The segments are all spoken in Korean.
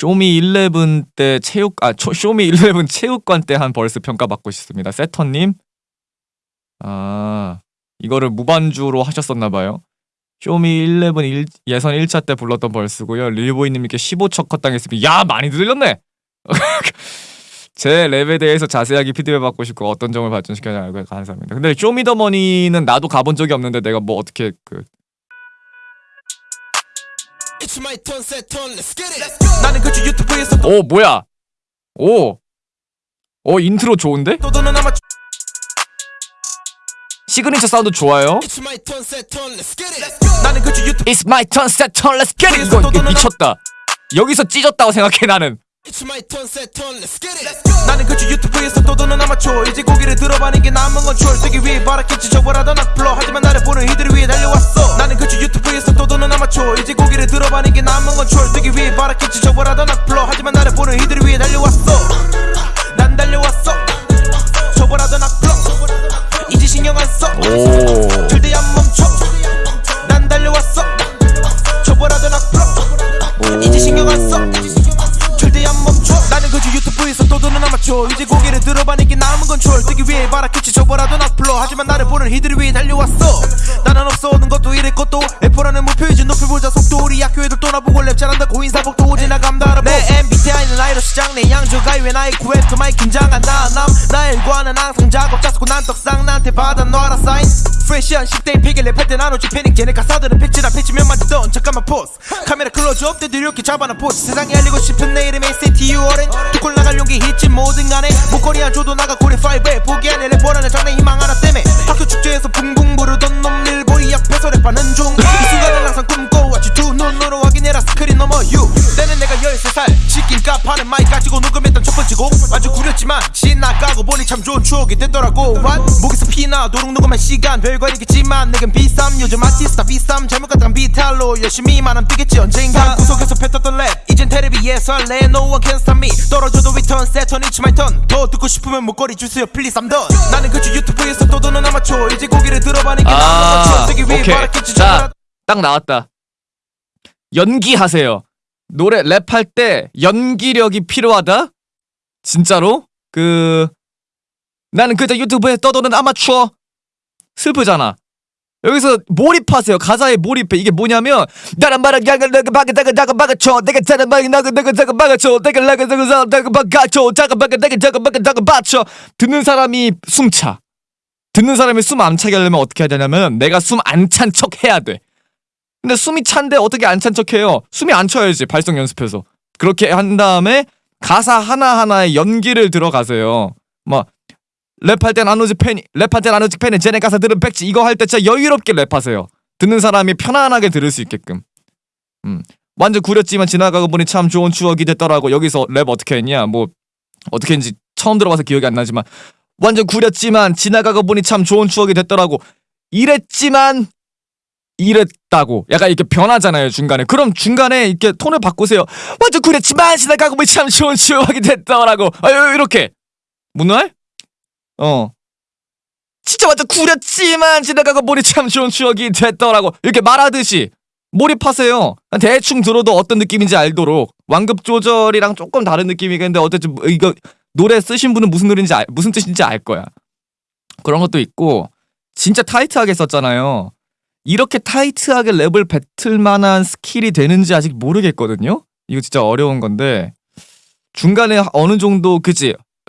쇼미 11때 체육 아 초- 쇼미 11 체육관 때 한 verse 평가받고 싶습니다. 세터님. 아 이거를 무반주로 하셨었나봐요. 쇼미 11 일, 예선 1차 때 불렀던 verse고요. 릴보이님께 15초 컷당했습니다. 야 많이 들렸네. 제 랩에 대해서 자세하게 피드백 받고 싶고 어떤 점을 발전시켜야 알고 감사합니다. 근데 쇼미더머니는 나도 가본 적이 없는데 내가 뭐 어떻게 그 나는 그주 유튜브에서 오 뭐야? 오. 어 인트로 좋은데? 시그니처 사운드 좋아요. It's my turn, set turn, let's get it. 나는 그주 유튜브 It's my turn, set turn, let's get it. 이거, 이거 미쳤다. 여기서 찢었다고 생각해 나는. It's my turn, set turn, let's get it. 나는 그주 유튜브에서 떠도는 아마추어 이제 고기를 들어봐는 게 남은 건 추월 뜨기 위해 바라겠지 저보라도 낙불러 하지만 나를 보는 이들을 위해 달려왔어 나는 그주 유튜브에서 떠도는 아마추어 이제 들어봐는 게 남은 건 추월 뜨기 위해 바라겠지. 저보라도 낙불러. 하지만 나를 보는 이들을 위해 달려왔어. 난 달려왔어. 저보라도 낙불러. 이제 신경 안써. 오. 절대 안 멈춰. 난 달려왔어. 저보라도 낙불러. 이제 신경 아마추어 이제 고개를 들어봐니 게 남은 건 추월 뜨기 위해 바라겠지. 저보라도 낙불러. 하지만 나를 보는 이들을 위해 달려왔어. 나는 없어오는 것도 이럴 것도 F4라는 목표이지. 높여보자. 속도 우리 애들 떠나보고 랩 잘한다 고 인사복도 오지나감도 알아보 내 MBTI는 아이로 시장. 내 양조가이 왜 나의 구애트 많이 긴장한 나남 나의 일과는 항상 작업. 짜고 난 떡상. 나한테 받아 놔라 사인? 프레시한 10대 피게 랩할 때 나누지 패닉 쟤네 가사들은 패치나 패치면 맞던. 잠깐만 포스 클로즈업 때도 이렇게 잡아놔 포즈. 세상에 알리고 싶은 내 이름의 CTU 어렌 두골 나갈 용기 있지 뭐든 간에. 목걸이 안 줘도 나가 고리 5에 보기 안에 래퍼라는 장래 희망 하나 때문에. 학교 축제에서 붕붕 부르던 놈 일보이 앞에서 랩하는 중 이 순간을 항상 꿈꿔왔지. 두 눈으로 확인해라. 스크린 넘어 유 때는 내가 13살. 치킨값 하는 마이 가지고 녹음했던 첫 번째 곡 아주 구렸지만 지나가고 보니 참 좋은 추억이 됐더라고. What? 목에서 피나 도둑 녹음한 시간. 별거 아니겠지만 내겐 비쌈 요즘 갔다간 비탈로 열심히만 하면 뜨겠지 언젠가 구석에서 뱉었던 랩 이젠 테레비에 설레 No one can stop me 떨어져도 return set turn it's my turn 더 듣고 싶으면 목걸이 주세요 please I'm done 나는 그저 유튜브에서 떠도는 아마추어 이제 고기를 들어봐는 게 아, 오케이. 바라겠지 자, 딱 나왔다. 연기하세요. 노래 랩할 때 연기력이 필요하다? 진짜로? 그 나는 그저 유튜브에 떠도는 아마추어 슬프잖아. 여기서 몰입하세요. 가사에 몰입해. 이게 뭐냐면 나란 말은 야가 내가 바가 내가 나가 바가쳐 내가 자는 말이 나가 내가 자가 바가쳐 내가 내가 자 내가 바가쳐 자가 바가 내가 자가 바가 자가 바쳐 듣는 사람이 숨차. 듣는 사람이 숨 안 차게 하려면 어떻게 해야 되냐면 내가 숨 안 찬 척 해야 돼. 근데 숨이 찬데 어떻게 안 찬 척 해요? 숨이 안 차야지 발성 연습해서. 그렇게 한 다음에 가사 하나 하나에 연기를 들어가세요. 막 랩할 땐 안 오지 패닉 랩할 땐 안 오지 패닉 쟤네 가사 들은 백지 이거 할 때 진짜 여유롭게 랩하세요. 듣는 사람이 편안하게 들을 수 있게끔. 음. 완전 구렸지만 지나가고 보니 참 좋은 추억이 됐더라고. 여기서 랩 어떻게 했냐? 뭐 어떻게 했는지 처음 들어봐서 기억이 안 나지만 완전 구렸지만 지나가고 보니 참 좋은 추억이 됐더라고. 이랬지만 이랬다고. 약간 이렇게 변하잖아요, 중간에. 그럼 중간에 이렇게 톤을 바꾸세요. 완전 구렸지만 지나가고 보니 참 좋은 추억이 됐더라고. 아, 요- 이렇게. 문화할? 어. 진짜 완전 구렸지만 지나가고 보니 참 좋은 추억이 됐더라고. 이렇게 말하듯이 몰입하세요. 대충 들어도 어떤 느낌인지 알도록. 완급 조절이랑 조금 다른 느낌이겠는데 어쨌든 뭐 이거 노래 쓰신 분은 무슨 노래인지 알- 무슨 뜻인지 알 거야. 그런 것도 있고 진짜 타이트하게 썼잖아요. 이렇게 타이트하게 랩을 뱉을 만한 skill이 되는지 아직 모르겠거든요. 이거 진짜 어려운 건데 중간에 어느 정도 그지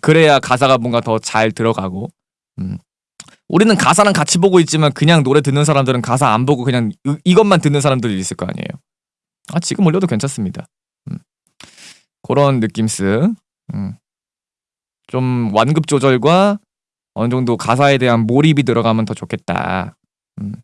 그래야 가사가 뭔가 더 잘 들어가고 음. 우리는 가사랑 같이 보고 있지만 그냥 노래 듣는 사람들은 가사 안 보고 그냥 이, 이것만 듣는 사람들이 있을 거 아니에요 아 지금 올려도 괜찮습니다 음. 그런 느낌스 음. 좀 완급 조절과 어느 정도 가사에 대한 몰입이 들어가면 더 좋겠다 음.